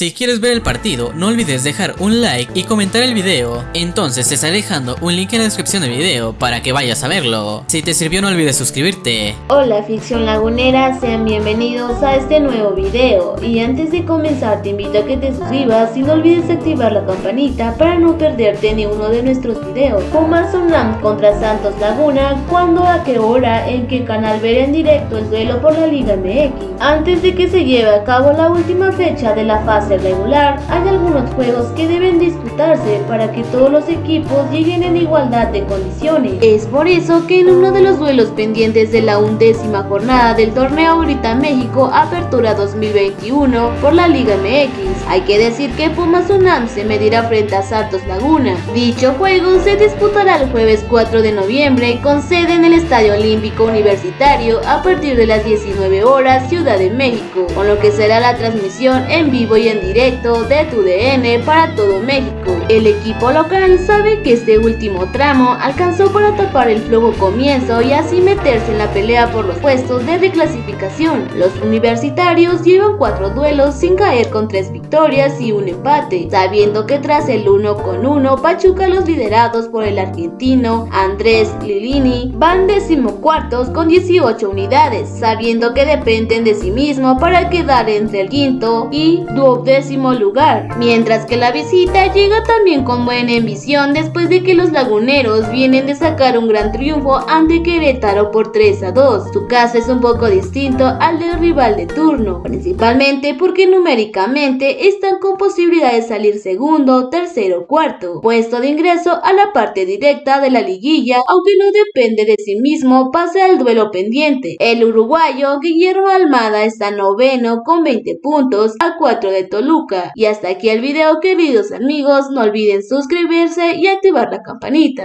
Si quieres ver el partido, no olvides dejar un like y comentar el video. Entonces te estaré dejando un link en la descripción del video para que vayas a verlo. Si te sirvió no olvides suscribirte. Hola ficción lagunera, sean bienvenidos a este nuevo video. Y antes de comenzar te invito a que te suscribas y no olvides activar la campanita para no perderte ni uno de nuestros videos. Pumas Unam contra Santos Laguna, ¿cuándo, a qué hora, en qué canal ver en directo el duelo por la Liga MX? Antes de que se lleve a cabo la última fecha de la fase regular, hay algunos juegos que deben disputarse para que todos los equipos lleguen en igualdad de condiciones. Es por eso que en uno de los duelos pendientes de la undécima jornada del torneo Ahorita México Apertura 2021 por la Liga MX, hay que decir que Pumas UNAM se medirá frente a Santos Laguna. Dicho juego se disputará el jueves 4 de noviembre con sede en el Estadio Olímpico Universitario a partir de las 19 horas Ciudad de México, con lo que será la transmisión en vivo y en directo de tu DN para todo México. El equipo local sabe que este último tramo alcanzó para tapar el flojo comienzo y así meterse en la pelea por los puestos de reclasificación. Los universitarios llevan cuatro duelos sin caer con tres victorias y un empate, sabiendo que tras el 1 con 1 Pachuca los liderados por el argentino Andrés Lilini van decimocuartos con 18 unidades, sabiendo que dependen de sí mismo para quedar entre el quinto y duodécimo lugar, mientras que la visita llega también con buena ambición después de que los laguneros vienen de sacar un gran triunfo ante Querétaro por 3 a 2. Su caso es un poco distinto al del rival de turno, principalmente porque numéricamente están con posibilidad de salir segundo, tercero, cuarto, puesto de ingreso a la parte directa de la liguilla, aunque no depende de sí mismo, pase al duelo pendiente. El uruguayo Guillermo Almada está noveno con 20 puntos a 4 de Toluca. Y hasta aquí el video queridos amigos, no olviden suscribirse y activar la campanita.